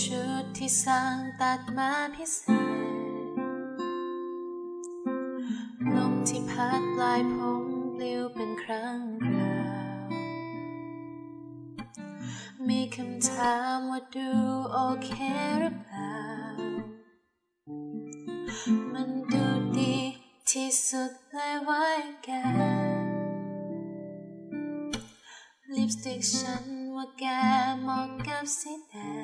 ชุดที่สร้างตัดมาพิเศษ ลมที่พัดปลายผมปลิวเป็นครั้งคราว มีคำถามว่าดูโอเคหรือเปล่า มันดูดีที่สุดเลยไว้แกลิปสติกฉันว่าแกเหมาะกับสีแดง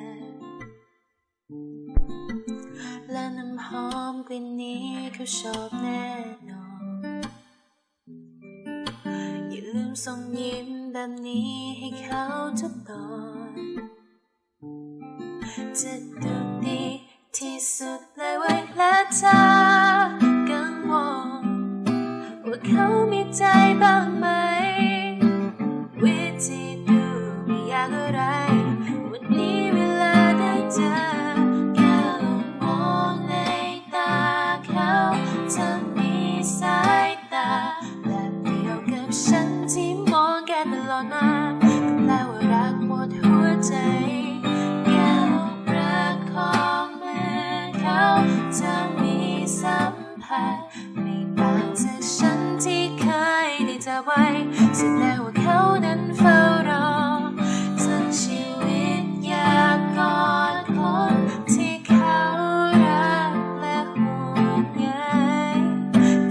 หอมกลิ่นนี้เขาชอบแน่นอน อย่าลืมส่งยิ้มแบบนี้ให้เขาทุกตอนจะดูดีที่สุดเลยเว้และเธอกังวลว่าเขามีใจบ้างไหมวิธี ได้เจอไว้แสดงว่าเขานั้นเฝ้ารอทั้งชีวิตอยากกอดคนที่เขารักและห่วงใย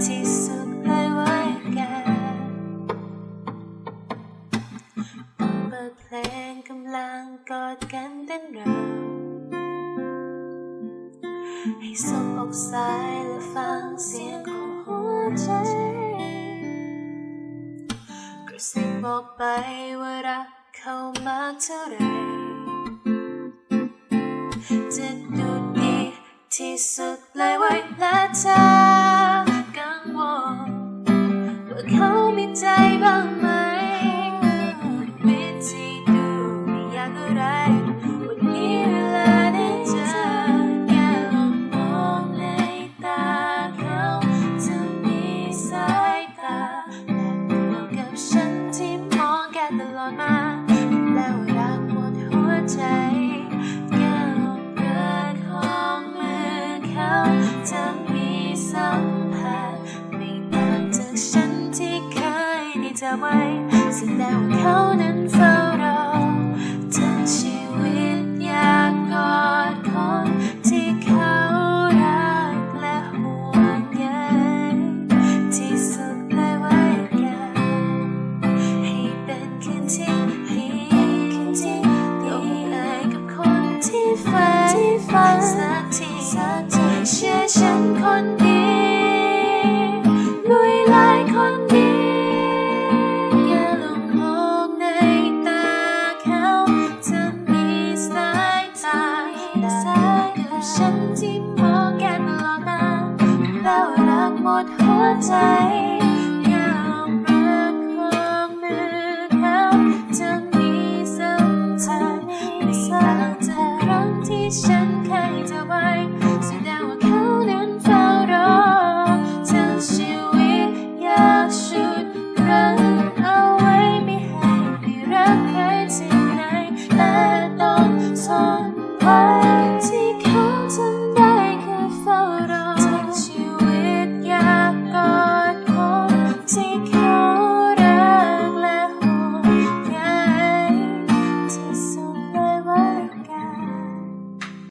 ที่สุดเลยไว้แกเปิดเพลงกำลังกอดกันเต้นรำให้สบอกสายและฟังเสียงของหัวใจ กระซิบบอกไปว่ารักเขามากเท่าไรจะดูดีที่สุดเลยไว้และเธอกังวลว่าเขามีใจบ้าง ยได้เจ กับฉันที่มองแกตลอดมาแล้วรักหมดหัวใจอย่าลองประ